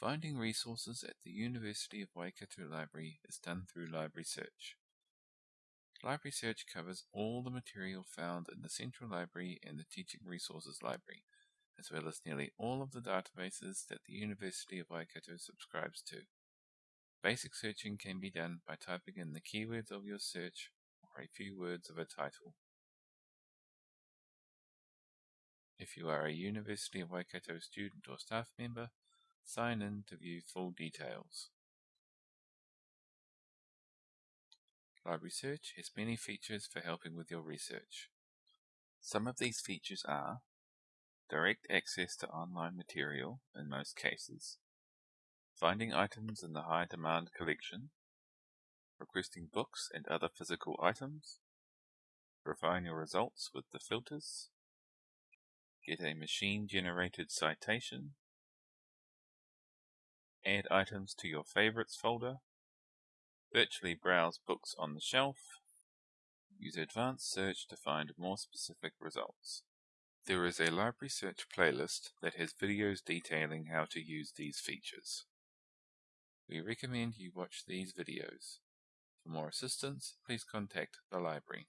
Finding resources at the University of Waikato Library is done through Library Search. Library Search covers all the material found in the Central Library and the Teaching Resources Library, as well as nearly all of the databases that the University of Waikato subscribes to. Basic searching can be done by typing in the keywords of your search or a few words of a title. If you are a University of Waikato student or staff member, sign in to view full details. Library Search has many features for helping with your research. Some of these features are direct access to online material in most cases, finding items in the high demand collection, requesting books and other physical items, refine your results with the filters, get a machine generated citation, add items to your favorites folder, virtually browse books on the shelf, use advanced search to find more specific results. There is a library search playlist that has videos detailing how to use these features. We recommend you watch these videos. For more assistance, please contact the library.